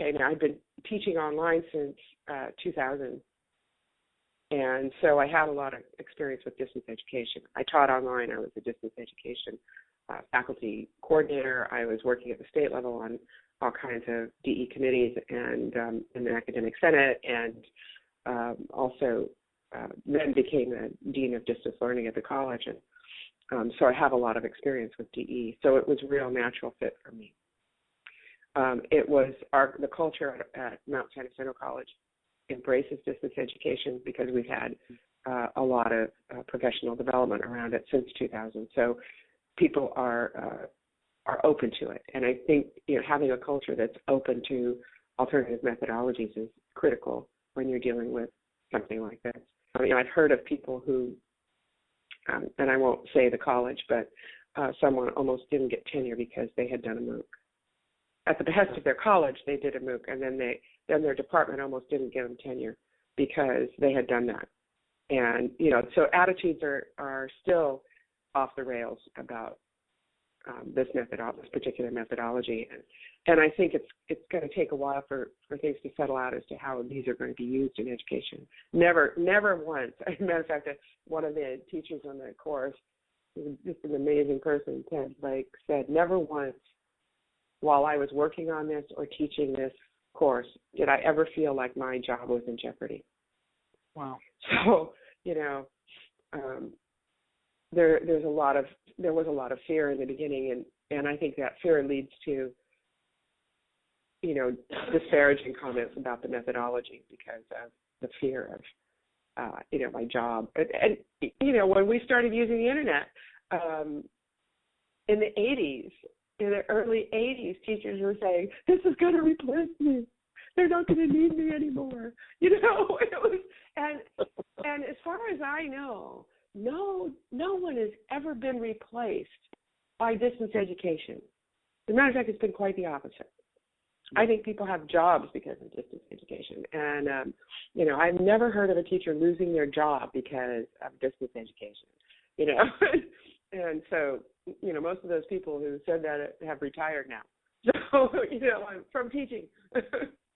Okay, now I've been teaching online since uh, 2000, and so I had a lot of experience with distance education. I taught online. I was a distance education uh, faculty coordinator. I was working at the state level on all kinds of DE committees and um, in the academic senate, and um, also uh, then became the dean of distance learning at the college. And um, so I have a lot of experience with DE. So it was a real natural fit for me. Um, it was our the culture at, Mount San Jacinto College embraces distance education because we've had uh, a lot of uh, professional development around it since 2000. So people are uh, are open to it, and I think you know having a culture that's open to alternative methodologies is critical when you're dealing with something like this. I mean, you know, I've heard of people who, um, and I won't say the college, but uh, someone almost didn't get tenure because they had done a MOOC. At the behest of their college, they did a MOOC, and then they then their department almost didn't give them tenure because they had done that. And you know, so attitudes are are still off the rails about um, this method, this particular methodology, and and I think it's it's going to take a while for for things to settle out as to how these are going to be used in education. Never, never once. As a matter of fact, one of the teachers on the course, just an amazing person, Ted Blake, said, never once while I was working on this or teaching this course did I ever feel like my job was in jeopardy. Wow. So you know, um, there there's a lot of there was a lot of fear in the beginning and and I think that fear leads to you know disparaging comments about the methodology because of the fear of uh you know my job and, and you know when we started using the internet um in the 80s in the early 80s teachers were saying this is going to replace me they're not going to need me anymore you know it was and and as far as I know no no one has ever been replaced by distance education. As a matter of fact, it's been quite the opposite. I think people have jobs because of distance education, and um, you know, I've never heard of a teacher losing their job because of distance education. You know, and so you know, most of those people who said that have retired now. So you know, I'm from teaching.